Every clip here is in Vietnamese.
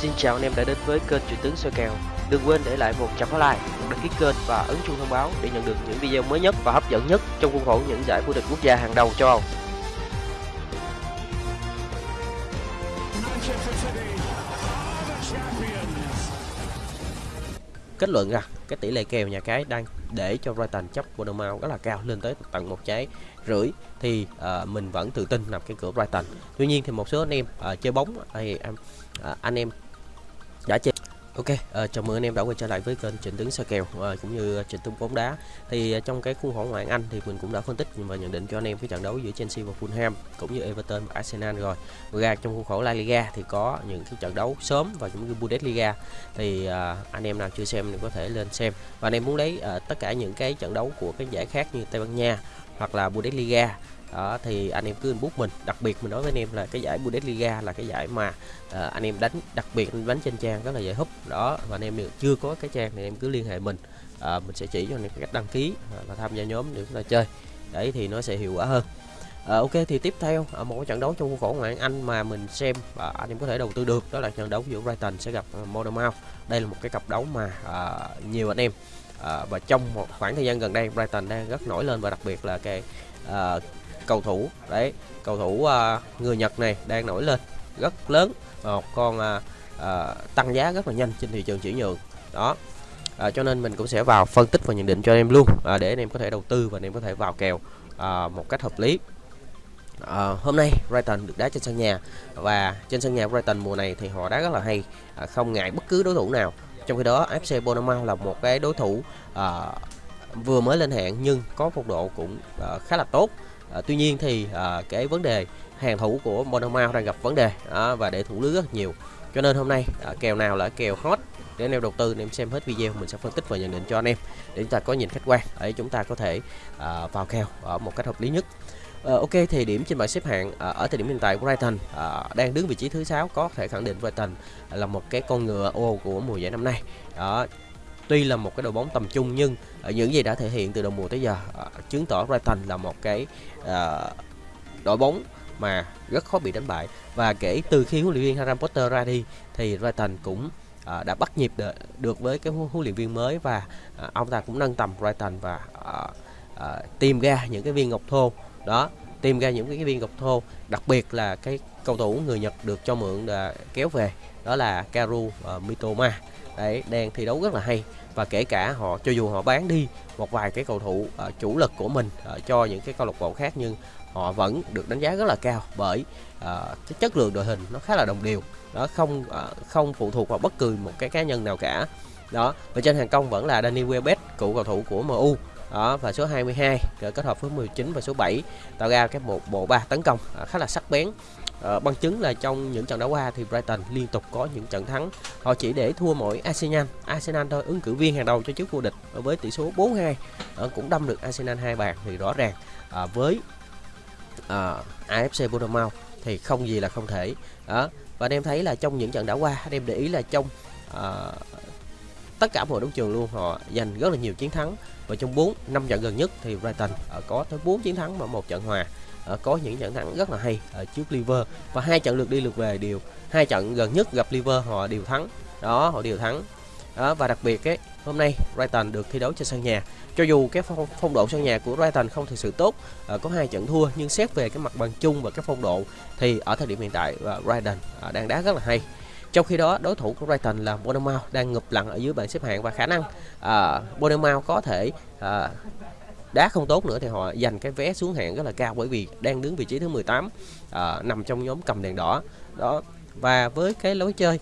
Xin chào anh em đã đến với kênh Truyền tướng soi kèo. Đừng quên để lại một trăm like, đăng ký kênh và ấn chuông thông báo để nhận được những video mới nhất và hấp dẫn nhất trong khuôn khổ những giải vô địch quốc gia hàng đầu châu Âu. Kết luận rằng cái tỷ lệ kèo nhà cái đang để cho Brighton chấp Bournemouth rất là cao lên tới tận một trái rưỡi thì ờ, mình vẫn tự tin nằm cái cửa Brighton. Tuy nhiên thì một số anh em ờ, chơi bóng thì em ờ, anh em đã chơi Ok, ờ, chào mừng anh em đã quay trở lại với kênh Trịnh Tướng soi kèo ờ, cũng như ờ, Trịnh Tướng bóng đá. Thì ờ, trong cái khuôn khổ ngoại hạng Anh thì mình cũng đã phân tích và nhận định cho anh em cái trận đấu giữa Chelsea và Fulham cũng như Everton và Arsenal rồi. Ngoài ra trong khuôn khổ La Liga thì có những cái trận đấu sớm và cũng như Bundesliga thì ờ, anh em nào chưa xem thì có thể lên xem. Và anh em muốn lấy ờ, tất cả những cái trận đấu của cái giải khác như Tây Ban Nha hoặc là Bundesliga đó thì anh em cứ inbox mình. Đặc biệt mình nói với anh em là cái giải Bundesliga là cái giải mà ờ, anh em đánh đặc biệt anh đánh trên trang rất là dễ húp đó và anh em nếu chưa có cái trang thì em cứ liên hệ mình. Ờ, mình sẽ chỉ cho anh em cách đăng ký và tham gia nhóm để chúng ta chơi. Đấy thì nó sẽ hiệu quả hơn. À, ok thì tiếp theo ở một trận đấu trong khuôn khổ ngoại hạng Anh mà mình xem và anh em có thể đầu tư được đó là trận đấu giữa Brighton sẽ gặp uh, Bournemouth. Đây là một cái cặp đấu mà ờ, nhiều anh em ờ, và trong một khoảng thời gian gần đây Brighton đang rất nổi lên và đặc biệt là cái ờ, cầu thủ. Đấy cầu thủ ờ, người Nhật này đang nổi lên rất lớn và một con ờ, ờ, tăng giá rất là nhanh trên thị trường chuyển nhượng. Đó à, cho nên mình cũng sẽ vào phân tích và nhận định cho em luôn à, để anh em có thể đầu tư và anh em có thể vào kèo à, một cách hợp lý. À, hôm nay Brighton được đá trên sân nhà và trên sân nhà Brighton mùa này thì họ đá rất là hay à, không ngại bất cứ đối thủ nào. Trong khi đó FC Bournemouth là một cái đối thủ à, vừa mới lên hạng nhưng có phong độ cũng à, khá là tốt à, tuy nhiên thì à, cái vấn đề hàng thủ của Monomao đang gặp vấn đề à, và để thủ lưới rất nhiều. Cho nên hôm nay à, kèo nào là kèo hot? Để anh em đầu tư anh em xem hết video mình sẽ phân tích và nhận định cho anh em để chúng ta có nhìn khách quan để chúng ta có thể à, vào kèo ở một cách hợp lý nhất. À, ok thì điểm trên bảng xếp hạng à, ở thời điểm hiện tại của Brighton à, đang đứng vị trí thứ sáu có thể khẳng định Brighton là một cái con ngựa ô của mùa giải năm nay. Đó tuy là một cái đội bóng tầm trung nhưng ở những gì đã thể hiện từ đầu mùa tới giờ à, chứng tỏ Brighton là một cái à, đội bóng mà rất khó bị đánh bại. Và kể từ khi huấn luyện viên Harry Potter ra đi thì Brighton cũng à, đã bắt nhịp được, được với cái huấn huấn luyện viên mới và à, ông ta cũng nâng tầm Brighton và à, à, tìm ra những cái viên ngọc thô. Đó tìm ra những cái viên ngọc thô đặc biệt là cái cầu thủ người Nhật được cho mượn à, kéo về đó là Karu và Mitoma. Đấy đang thi đấu rất là hay và kể cả họ cho dù họ bán đi một vài cái cầu thủ uh, chủ lực của mình uh, cho những cái câu lạc bộ khác nhưng họ vẫn được đánh giá rất là cao bởi uh, cái chất lượng đội hình nó khá là đồng đều. Đó không uh, không phụ thuộc vào bất cứ một cái cá nhân nào cả. Đó và trên hàng công vẫn là Danny Welbeck cựu cầu thủ của MU đó và số 22 rồi kết hợp với 19 và số 7 tạo ra cái một bộ ba tấn công uh, khá là sắc bén. Ờ, bằng chứng là trong những trận đấu qua thì Brighton liên tục có những trận thắng. Họ chỉ để thua mỗi Arsenal. Arsenal thôi ứng cử viên hàng đầu cho chức vô địch với tỷ số 4-2 Ờ, cũng đâm được Arsenal hai bàn thì rõ ràng à, với ờ, à, AFC Bournemouth thì không gì là không thể. Đó và anh em thấy là trong những trận đã qua anh em để ý là trong à, tất cả mọi đấu trường luôn họ giành rất là nhiều chiến thắng. Và trong 4 năm trận gần nhất thì Brighton ờ, có tới 4 chiến thắng và một trận hòa. Ờ, có những trận thắng rất là hay ở trước Liver. Và hai trận lượt đi lượt về đều hai trận gần nhất gặp Liver họ đều thắng. Đó họ đều thắng. Đó và đặc biệt cái hôm nay Brighton được thi đấu trên sân nhà. Cho dù cái phong, phong độ sân nhà của Brighton không thực sự tốt ờ, có hai trận thua nhưng xét về cái mặt bằng chung và cái phong độ thì ở thời điểm hiện tại ờ, Brighton ờ, đang đá rất là hay. Trong khi đó đối thủ của Brighton là Bournemouth đang ngập lặng ở dưới bảng xếp hạng và khả năng à, Bournemouth có thể à, đá không tốt nữa thì họ dành cái vé xuống hạng rất là cao bởi vì đang đứng vị trí thứ 18 à, nằm trong nhóm cầm đèn đỏ. Đó và với cái lối chơi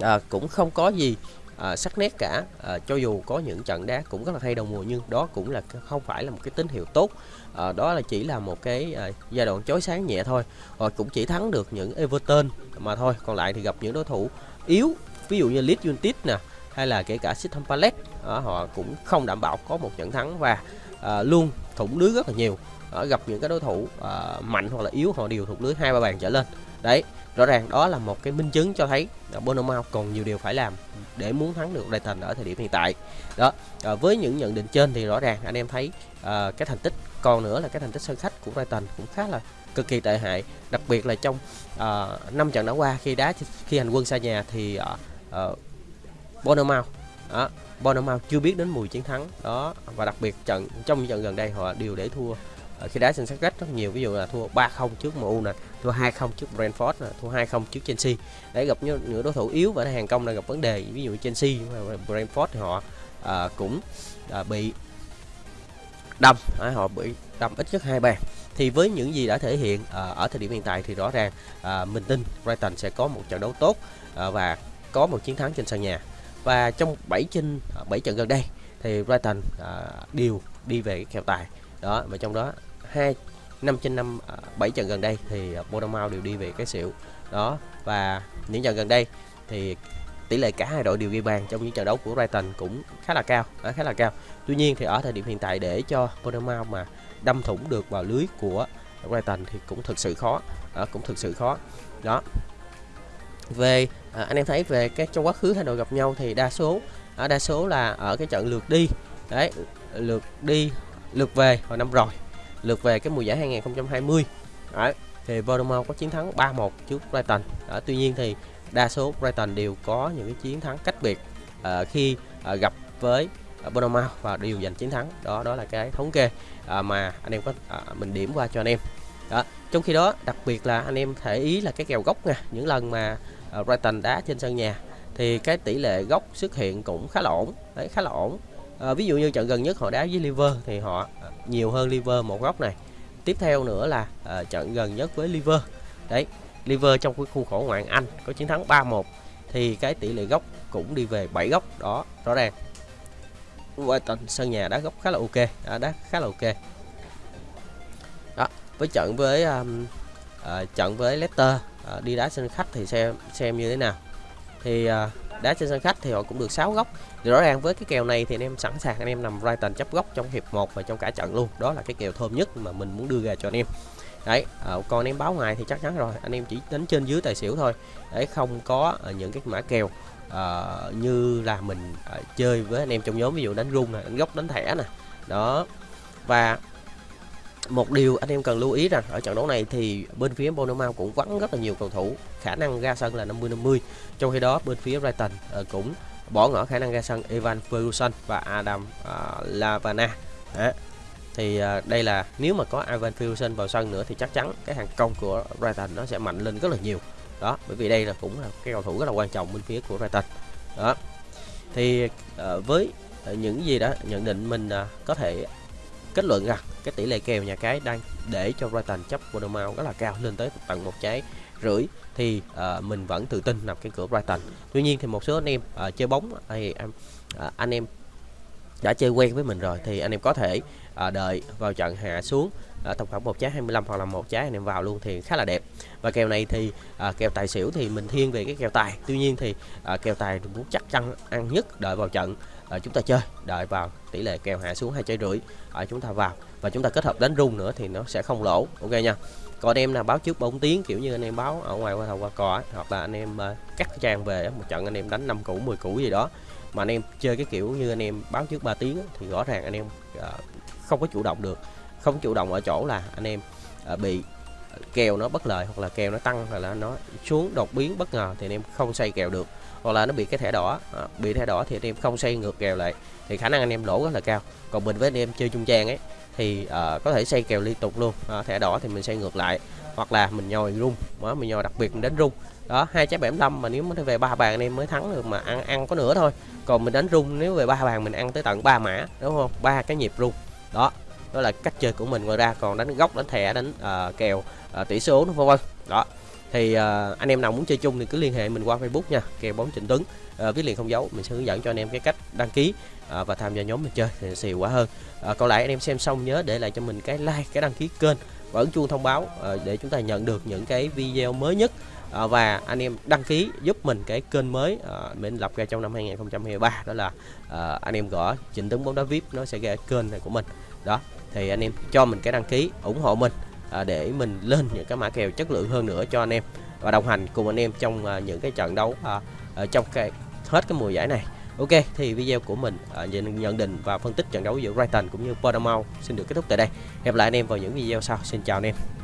à, cũng không có gì à, sắc nét cả. À, cho dù có những trận đá cũng rất là hay đầu mùa nhưng đó cũng là không phải là một cái tín hiệu tốt. À, đó là chỉ là một cái à, giai đoạn chói sáng nhẹ thôi. Họ cũng chỉ thắng được những Everton mà thôi. Còn lại thì gặp những đối thủ yếu ví dụ như Leeds United nè hay là kể cả System Palace à, họ cũng không đảm bảo có một trận thắng và à, luôn thủng lưới rất là nhiều. Đó, gặp những cái đối thủ à, mạnh hoặc là yếu họ đều thủng lưới hai ba bàn trở lên. Đấy rõ ràng đó là một cái minh chứng cho thấy là Bournemouth còn nhiều điều phải làm để muốn thắng được Brighton ở thời điểm hiện tại. Đó à, với những nhận định trên thì rõ ràng anh em thấy à, cái thành tích còn nữa là cái thành tích sân khách của Brighton cũng khá là cực kỳ tệ hại. Đặc biệt là trong uh, 5 trận đã qua khi đá khi hành quân xa nhà thì uh, uh, Bournemouth. Đó, Bournemouth chưa biết đến mùi chiến thắng. Đó và đặc biệt trận trong trận gần đây họ đều để thua ờ, khi đá sân sân khách rất nhiều. Ví dụ là thua 3-0 trước MU nè thua 2-0 trước Brentford nè thua 2-0 trước Chelsea. Để gặp những đối thủ yếu và hàng công đang gặp vấn đề. Ví dụ Chelsea và Brentford thì họ à, cũng à, bị đâm. Họ bị đâm ít nhất hai bàn. Thì với những gì đã thể hiện à, ở thời điểm hiện tại thì rõ ràng à, mình tin Brighton sẽ có một trận đấu tốt à, và có một chiến thắng trên sân nhà và trong 7 trên à, 7 trận gần đây thì Brighton à, đều đi về cái kèo tài. Đó và trong đó hai năm trên năm à, bảy 7 trận gần đây thì Bournemouth đều đi về cái xỉu. Đó và những trận gần đây thì tỷ lệ cả hai đội đều ghi bàn trong những trận đấu của Brighton cũng khá là cao à, khá là cao. Tuy nhiên thì ở thời điểm hiện tại để cho Bournemouth mà đâm thủng được vào lưới của Brighton thì cũng thực sự khó à, cũng thực sự khó. Đó về à, anh em thấy về cái trong quá khứ hai đội gặp nhau thì đa số ở đa số là ở cái trận lượt đi. Đấy lượt đi lượt về hồi năm rồi lượt về cái mùa giải 2020 đấy, thì Bournemouth có chiến thắng 3-1 trước Brighton. À, tuy nhiên thì đa số Brighton đều có những cái chiến thắng cách biệt à, khi à, gặp với uh, Bournemouth và đều giành chiến thắng. Đó đó là cái thống kê à, mà anh em có à, mình điểm qua cho anh em đó trong khi đó đặc biệt là anh em thể ý là cái kèo gốc nha những lần mà uh, Brighton đá trên sân nhà thì cái tỷ lệ gốc xuất hiện cũng khá là ổn đấy khá là ổn. À, ví dụ như trận gần nhất họ đá với Liver thì họ ờ, nhiều hơn Liver một góc này. Tiếp theo nữa là à, trận gần nhất với Liver đấy Liver trong cái khu khổ ngoại Anh có chiến thắng 3-1 thì cái tỷ lệ góc cũng đi về 7 góc đó rõ ràng. Brighton sân nhà đá góc khá là ok à, đá khá là ok với trận với um, uh, trận với Leicester uh, đi đá sân khách thì xem xem như thế nào. Thì uh, đá trên sân khách thì họ cũng được 6 góc. Thì rõ ràng với cái kèo này thì anh em sẵn sàng anh em nằm Brighton chấp góc trong hiệp 1 và trong cả trận luôn. Đó là cái kèo thơm nhất mà mình muốn đưa ra cho anh em. Đấy uh, còn anh em báo ngoài thì chắc chắn rồi. Anh em chỉ đánh trên dưới tài xỉu thôi. Để không có uh, những cái mã kèo uh, như là mình uh, chơi với anh em trong nhóm ví dụ đánh rung này đánh góc đánh thẻ nè đó. Và một điều anh em cần lưu ý rằng ở trận đấu này thì bên phía Bournemouth cũng vắng rất là nhiều cầu thủ. Khả năng ra sân là 50 50 trong khi đó bên phía Brighton ờ, cũng bỏ ngỏ khả năng ra sân Evan Ferguson và Adam uh, Lavana. Đó. Thì uh, đây là nếu mà có Ivan Ferguson vào sân nữa thì chắc chắn cái hàng công của Brighton nó sẽ mạnh lên rất là nhiều. Đó bởi vì đây là cũng là cái cầu thủ rất là quan trọng bên phía của Brighton. Đó. Thì uh, với những gì đó nhận định mình uh, có thể kết luận rằng cái tỷ lệ kèo nhà cái đang để cho Brighton chấp Bournemouth rất là cao lên tới tận một trái rưỡi. Thì uh, mình vẫn tự tin nằm cái cửa Brighton. Tuy nhiên thì một số anh em uh, chơi bóng thì uh, ờ, anh em đã chơi quen với mình rồi thì anh em có thể à, đợi vào trận hạ xuống à, tổng khoảng một trái 25 hoặc là một trái anh em vào luôn thì khá là đẹp. Và kèo này thì à, kèo tài xỉu thì mình thiên về cái kèo tài. Tuy nhiên thì à, kèo tài muốn chắc chắn ăn nhất đợi vào trận à, chúng ta chơi đợi vào tỷ lệ kèo hạ xuống hai trái rưỡi à, chúng ta vào. Và chúng ta kết hợp đánh rung nữa thì nó sẽ không lỗ ok nha. Còn anh em nào báo trước bóng tiếng kiểu như anh em báo ở ngoài qua thầu qua cò hoặc là anh em uh, cắt trang về một trận anh em đánh năm củ 10 củ gì đó. Mà anh em chơi cái kiểu như anh em báo trước 3 tiếng thì rõ ràng anh em uh, không có chủ động được. Không chủ động ở chỗ là anh em uh, bị kèo nó bất lợi hoặc là kèo nó tăng hoặc là nó xuống đột biến bất ngờ thì anh em không xây kèo được. Hoặc là nó bị cái thẻ đỏ à, bị thẻ đỏ thì anh em không xây ngược kèo lại thì khả năng anh em lỗ rất là cao. Còn mình với anh em chơi trung trang ấy thì uh, có thể xây kèo liên tục luôn. À, thẻ đỏ thì mình xây ngược lại hoặc là mình nhồi rung đó mình nhồi đặc biệt mình đánh rung. Đó hai trái 75 mà nếu mới về ba bàn anh em mới thắng được mà ăn ăn có nửa thôi. Còn mình đánh rung nếu về ba bàn mình ăn tới tận ba mã đúng không? Ba cái nhịp rung. Đó đó là cách chơi của mình ngoài ra còn đánh góc đánh thẻ đánh uh, kèo uh, tỷ số vân vân. Đó. Thì uh, anh em nào muốn chơi chung thì cứ liên hệ mình qua Facebook nha kèo bóng Trịnh Tuấn. Uh, viết liền không dấu mình sẽ hướng dẫn cho anh em cái cách đăng ký uh, và tham gia nhóm mình chơi thì xìu quá hơn. Uh, còn lại anh em xem xong nhớ để lại cho mình cái like cái đăng ký kênh và ấn chuông thông báo uh, để chúng ta nhận được những cái video mới nhất. Uh, và anh em đăng ký giúp mình cái kênh mới uh, mình lập ra trong năm 2023 đó là uh, anh em gõ Trịnh Tuấn bóng đá VIP nó sẽ ra kênh này của mình. Đó thì anh em cho mình cái đăng ký ủng hộ mình à, để mình lên những cái mã kèo chất lượng hơn nữa cho anh em. Và đồng hành cùng anh em trong à, những cái trận đấu à, ở trong cái hết cái mùa giải này. Ok thì video của mình à, nhận định và phân tích trận đấu giữa Brighton cũng như Bournemouth xin được kết thúc tại đây. Hẹn lại anh em vào những video sau. Xin chào anh em.